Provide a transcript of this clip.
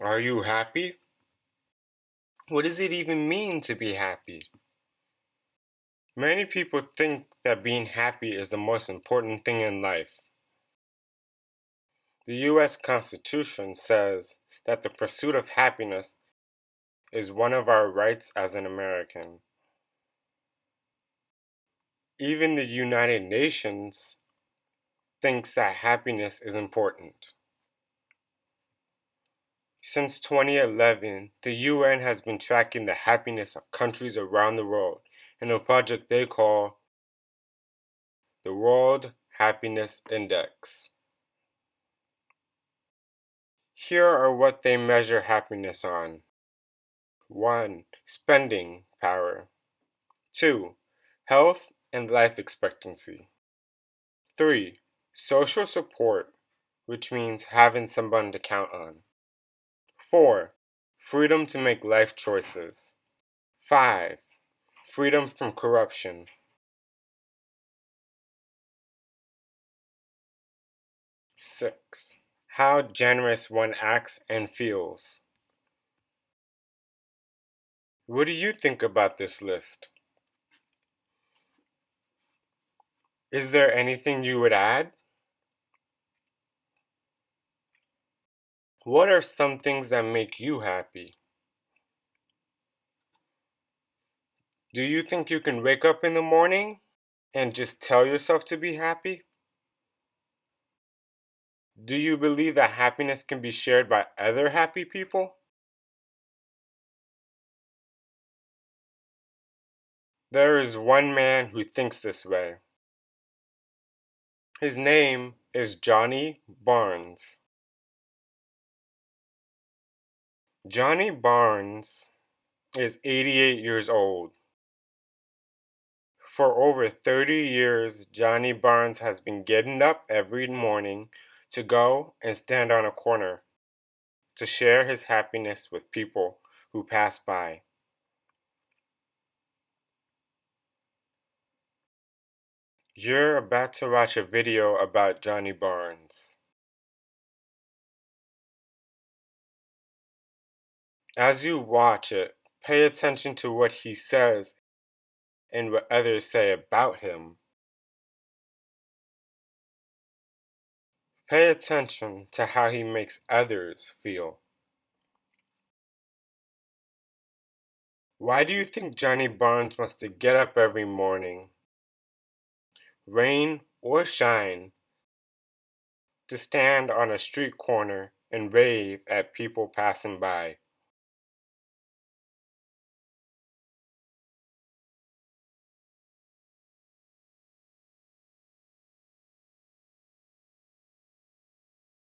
Are you happy? What does it even mean to be happy? Many people think that being happy is the most important thing in life. The U.S. Constitution says that the pursuit of happiness is one of our rights as an American. Even the United Nations thinks that happiness is important. Since 2011, the UN has been tracking the happiness of countries around the world in a project they call the World Happiness Index. Here are what they measure happiness on 1. Spending power, 2. Health and life expectancy, 3. Social support, which means having someone to count on. 4. Freedom to make life choices. 5. Freedom from corruption. 6. How generous one acts and feels. What do you think about this list? Is there anything you would add? What are some things that make you happy? Do you think you can wake up in the morning and just tell yourself to be happy? Do you believe that happiness can be shared by other happy people? There is one man who thinks this way. His name is Johnny Barnes. Johnny Barnes is 88 years old. For over 30 years, Johnny Barnes has been getting up every morning to go and stand on a corner to share his happiness with people who pass by. You're about to watch a video about Johnny Barnes. As you watch it, pay attention to what he says and what others say about him. Pay attention to how he makes others feel. Why do you think Johnny Barnes wants to get up every morning, rain or shine, to stand on a street corner and rave at people passing by?